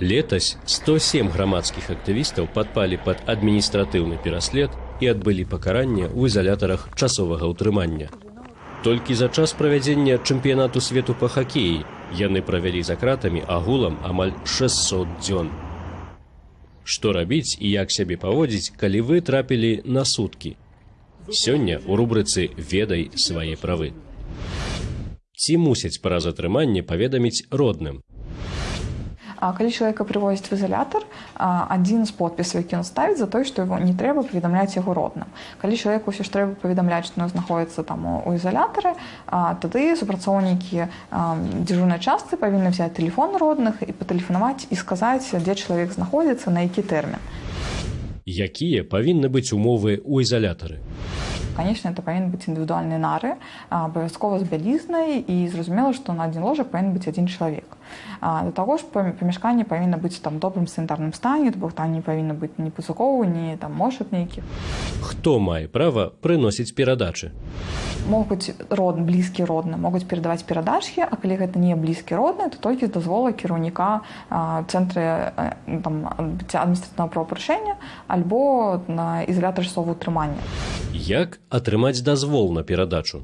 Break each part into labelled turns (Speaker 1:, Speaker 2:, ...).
Speaker 1: Летась 107 грамадскіх актывістаў падпалі пад адміністратыўны пераслед і адбылі пакаранне ў ізалятарах часовага ўтрымання. Толькі за час правядзення чэмпіянату свету па хакеі яны правялі за кратамі агулам амаль 600 дзён. Што рабіць і як сябе паводзіць, калі вы трапілі на суткі. Сёння ў рубрыцы ведай свае правы. Ці мусяць пра затрыманне паведаміць родным.
Speaker 2: Калі чалавека прывозяць в ізалятар адзін з подпісаў які ён ставіць за той што его не трэба паведамляць яго родным. Калі чалавеку ўсё ж трэба паведамляць што знаходіцца там у ізалятары тады супрацоўнікі дзяжурнай частцы павінны взять телефон родных і патэлефанаваць і сказаць дзе чалавек знаходзіцца на які тэрмін
Speaker 1: Якія павінны быць умовы ў ізалятары
Speaker 2: конечно это павінен быць індывідуальнай нары абавязкова з бялізнай і зразумела што на адзін ложак павінен быць адзін чалавек да таго ж памяшканне павінна быць там добрым санітарным стане бо там не павінна быць ні пазуковы не там можа нейкі
Speaker 1: хто мае права прыносіць перадачы
Speaker 2: могуць род блізкі родны могуць перадаваць перадачкі а калі гэта не блізкі родны то толькі з дазвола кіраўніка цэнтры адміністратыўнага правапарушэння альбо на ізалятар часову утрымання
Speaker 1: як атрымаць дазвол на перадачу.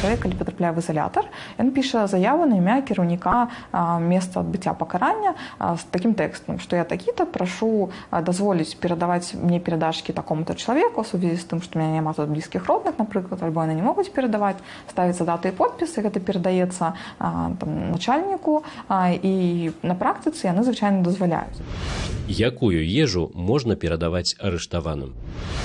Speaker 2: Чалавек калі патрапляе в ізалятар ён піша заяву на імя кіраўніка месца адбыцця пакарання з такім тэкстам што я такі-то прашу дазволіць перадаваць мне перадачкі такому-то чалавеку сувязі з тым што мяне няма тут блізкіх родных напрыклад альбо яны не могуць перадаваць ставіцца даты і подпісы гэта перадаецца начальніку і на практыцы яны звычайна дазваляюць.
Speaker 1: Якую ежу можна перадаваць арыштаваным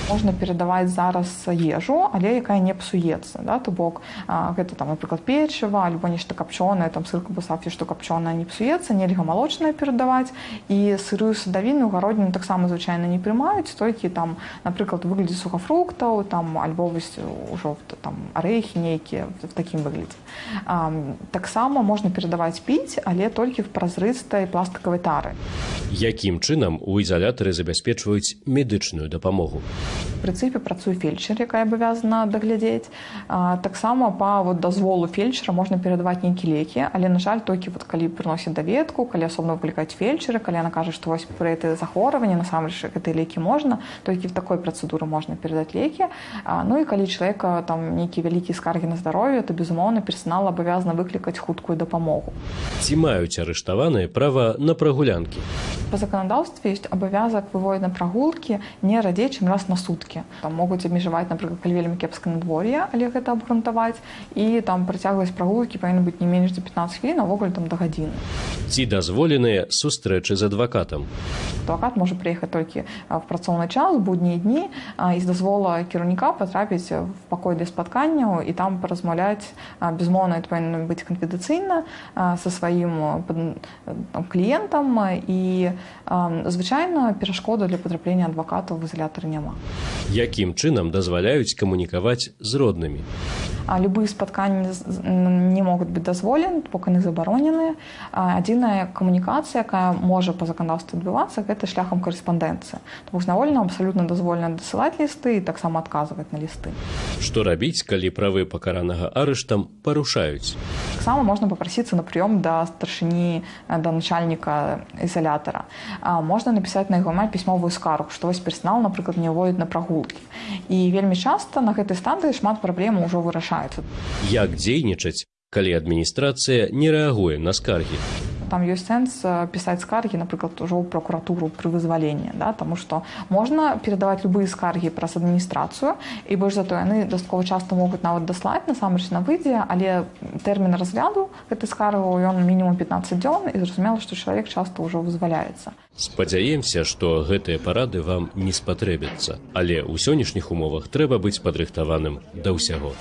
Speaker 2: можна перадаваць зараз ежу але якая не псуецца да то бок гэта там напрыклад печыва альбо нешта капчонае там сырку басафі што капчоная не псуецца нельга малочнае перадаваць і сырую садавіну гародніну таксама звычайна не прымаюць толькі там напрыклад выглядзе сухафруктаў там альбо вось ужо там арэхі нейкія в такім выглядзе. Таксама можна перадаваць піць але толькі в празрыстай пластикавай тары.
Speaker 1: Якім чынам у ізалятары забяспечваюць медычную дапамогу
Speaker 2: прынцыпе працуе фельчар якая абавязана даглядзець. Таксама па вот дазволу фельчара можна перадаваць нейкі лекі але на жаль толькі вот калі прыносіць даведку калі асобна выклікаць фельчары калі яна кажа што вось пры это захворванне насамрэч гэтыя лекі можна толькі в такой працэдуры можна перадаць лекі. Ну і калі чалавека там нейкі вялікі скаргі на здароўе то безумоўна персанал абавязана выклікаць хуткую дапамогу.
Speaker 1: Ці маюць арыштаваныя права на прагулянкі?
Speaker 2: По заканадаўстве ёсць абавязак выводить на прагулкі не радзей чым раз на суткі там могуць абмежаваць напрыклад калі вельмі кепска надвор'я але гэта абгрунтаваць. І там працягласць прагулкі павінна быць не менш за 15 хвілін авогуле там да гадзіны.
Speaker 1: Ці дазволеныя сустрэчы з адвакатам?
Speaker 2: Адвакат можа прыехаць толькі в працоўны час будні дні і з дазвола кіраўніка патрапіць в пакой для спатканняў і там паразмаўляць безмоўна это павінна быць канфідацыйна со сваім кліентам. І звычайна перашкода для патраплення адвакатаў в ізалятары няма
Speaker 1: якім чынам дазваляюць камунікаваць з роднымі
Speaker 2: любые спатканні не могуць быць дазволены пока не забароненыя адзіная камунікацыя якая можа по заканаўству адбывацца гэта шляхам корэспандэнцыі знавольна абсалютна дазволена дасылаць лісты і таксама адказваць на лісты
Speaker 1: што рабіць калі правы пакаранага арыштам парушаюць?
Speaker 2: Таксама можна папрасіцца на прыём да старшыні да начальніка ізалятара можна напісаць на яго май пісьмовую скаргу што вось персанал напрыклад не ўводіць на прагулкі і вельмі часта на гэтай станцыі шмат праблем ужо вырашаецца
Speaker 1: як дзейнічаць калі адміністрацыя не рэагуе на скаргі?
Speaker 2: Там ёсць сэнс пісаць скаргі напрыклад ужо ў прокуратуру пры вызваленні да таму што можна перадаваць любыя скаргі праз адміністрацыю і больш зато яны дастаткова часта могуць нават даслаць насамрэч на выдзе але тэрмін разгляду гэты скаргу ён мінімум 15 дзён і зразумела што чалавек часта ўжо вызваляецца.
Speaker 1: Спадзяемся што гэтыя парады вам не спатрэбяцца але ў сённяшніх умовах трэба быць падрыхтаваным да ўсяго